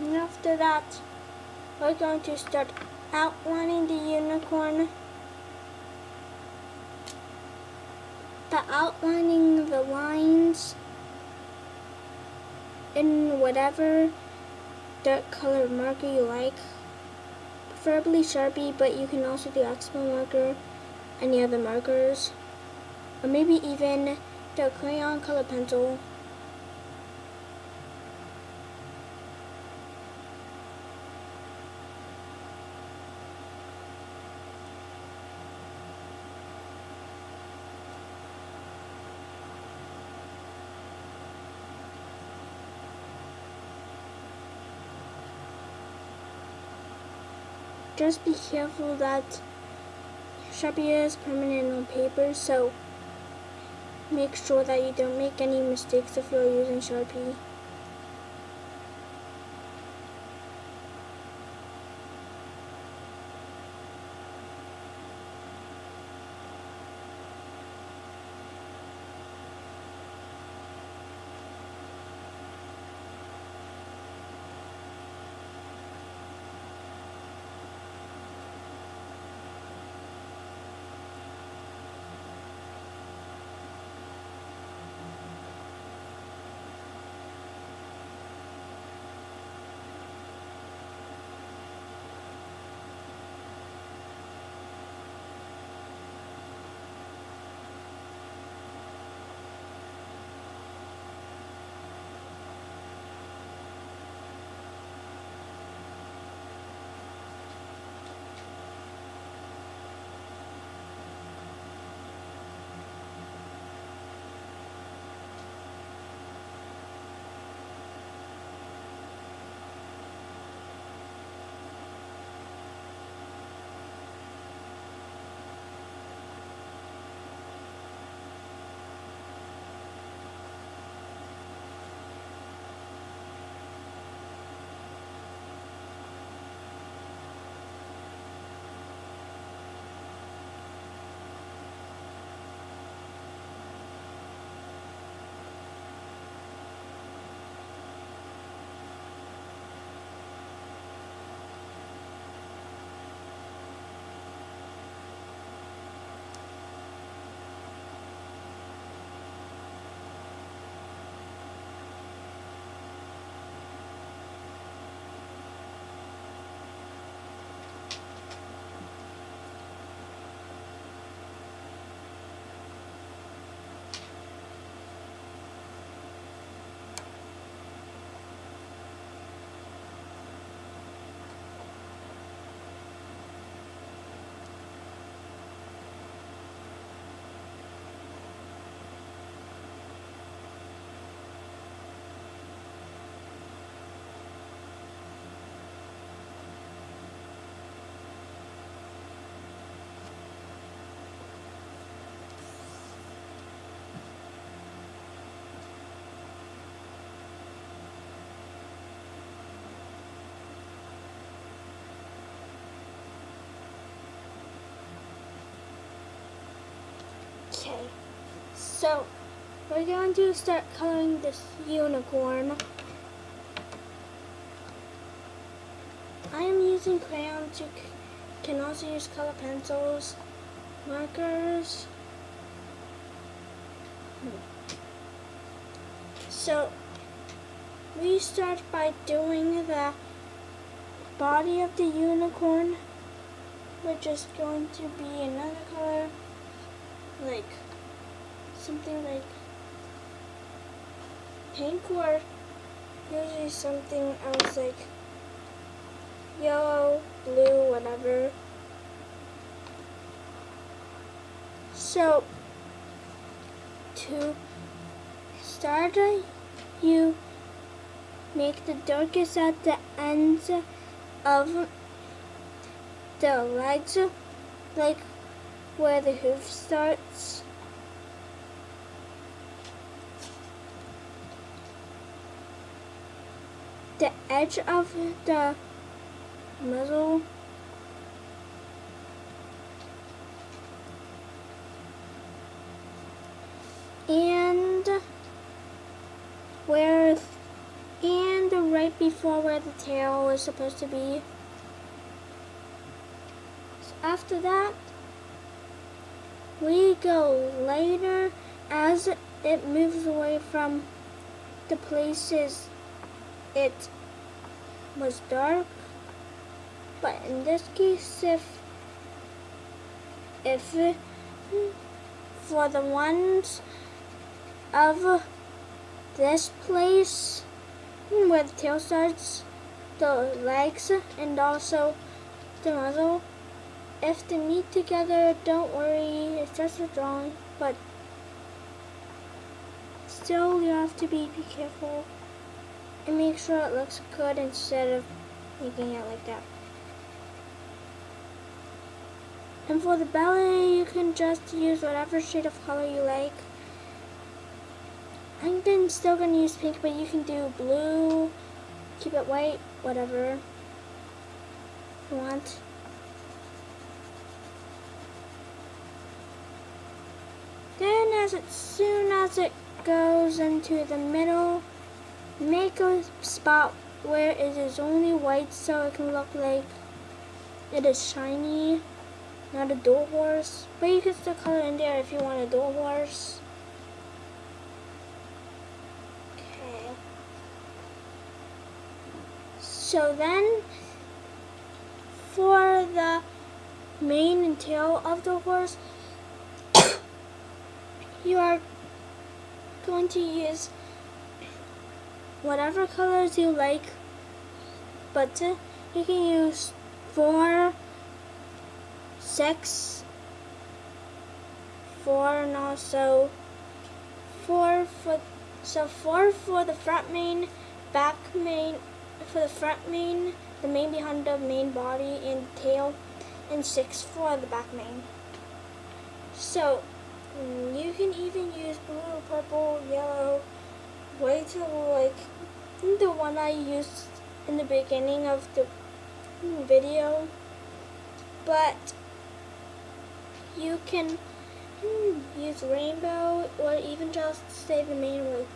And after that, we're going to start outlining the unicorn. The outlining the lines in whatever dark color marker you like. Preferably Sharpie, but you can also do Expo marker, any other markers, or maybe even the crayon color pencil. Just be careful that Sharpie is permanent on paper, so make sure that you don't make any mistakes if you're using Sharpie. So we're going to start coloring this unicorn. I am using crayons. You can also use color pencils, markers. So we start by doing the body of the unicorn, which is going to be another color like something like pink or usually something else like yellow, blue, whatever. So to start you make the darkest at the ends of the legs like where the hoof starts. The edge of the muzzle and where and right before where the tail is supposed to be. So after that, we go later as it moves away from the places it was dark. But in this case, if if for the ones of this place where the tail starts, the legs, and also the muzzle. If they meet together, don't worry, it's just a drawing, but still you have to be, be careful and make sure it looks good instead of making it like that. And for the belly, you can just use whatever shade of color you like. I'm still going to use pink, but you can do blue, keep it white, whatever you want. Then as it, soon as it goes into the middle, make a spot where it is only white so it can look like it is shiny, not a dual horse. But you can still color in there if you want a dual horse. Okay. So then, for the mane and tail of the horse, you are going to use whatever colors you like, but you can use four, six, four, and also four for so four for the front mane back mane for the front mane the main behind the main body and tail, and six for the back mane. So mm, you can even use blue, purple, yellow, white, like the one I used in the beginning of the video. But you can mm, use rainbow or even just stay the main way.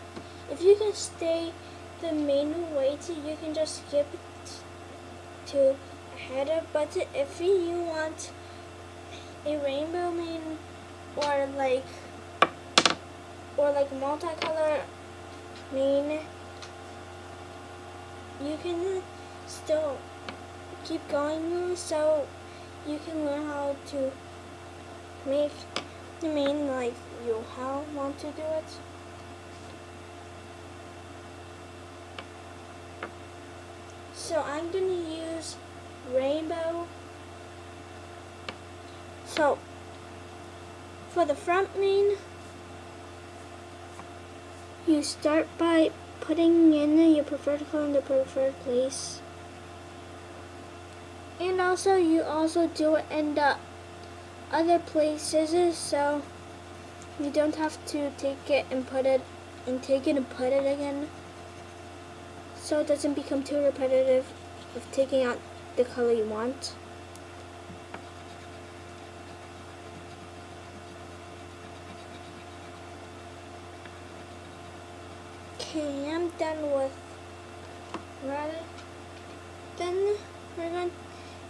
If you can stay the main way to you can just skip to header but if you want a rainbow mane or like or like multicolor mane you can still keep going so you can learn how to make the mane like you how want to do it So I'm to use rainbow. So for the front mane, you start by putting in your preferred color in the preferred place. And also you also do it in the other places so you don't have to take it and put it and take it and put it again so it doesn't become too repetitive of taking out the color you want. Okay, I'm done with red. Then we're going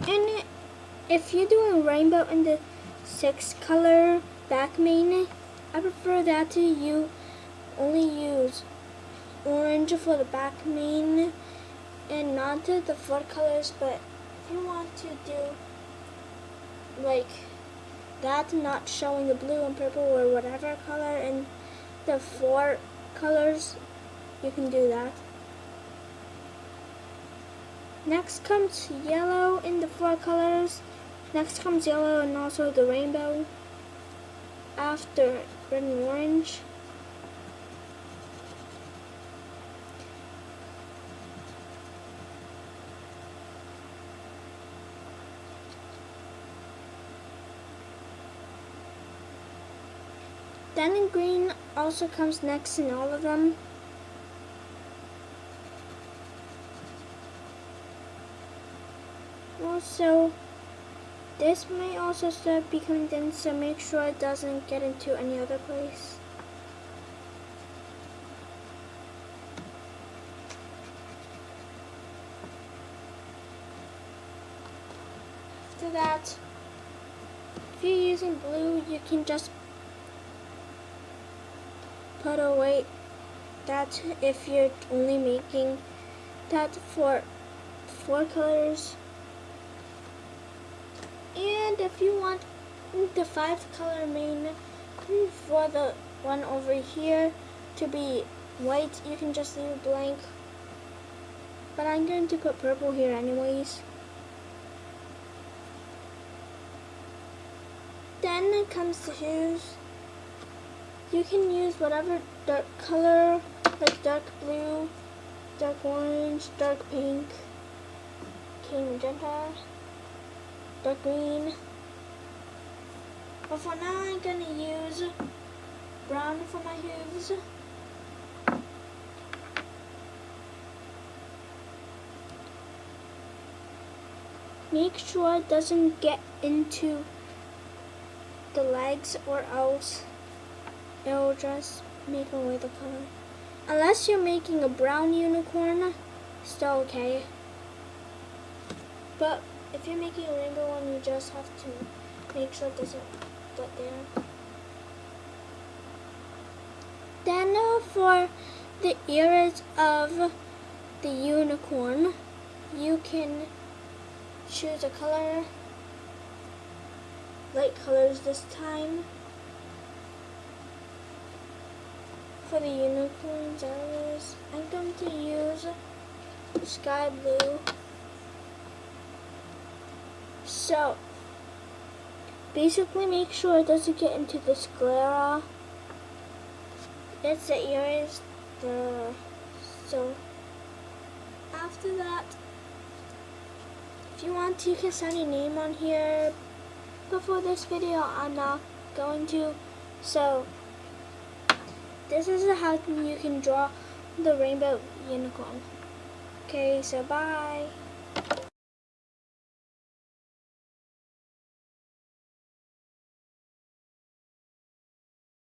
and if you're doing rainbow in the six color back mane, I prefer that to you only use orange for the back mane and not to the four colors but if you want to do like that not showing the blue and purple or whatever color in the four colors you can do that next comes yellow in the four colors. Next comes yellow and also the rainbow. After red and orange. Then in green also comes next in all of them. So this may also start becoming dense so make sure it doesn't get into any other place. After that if you're using blue you can just put away that if you're only making that for four colors. And if you want the five color mane for the one over here to be white, you can just leave blank. But I'm going to put purple here anyways. Then it comes to shoes. You can use whatever dark color, like dark blue, dark orange, dark pink, okay, magenta, dark green. But for now I'm gonna use brown for my hooves. Make sure it doesn't get into the legs or else it will just make away the color. Unless you're making a brown unicorn, still okay. But if you're making a rainbow one, you just have to make sure it doesn't get there. Then uh, for the ears of the unicorn, you can choose a color, light colors this time. For the unicorn's eyes, I'm going to use sky blue. So, basically make sure it doesn't get into the sclera. That's the the, so after that, if you want to, you can sign your name on here. But for this video, I'm not going to. So, this is how you can draw the rainbow unicorn. Okay, so bye.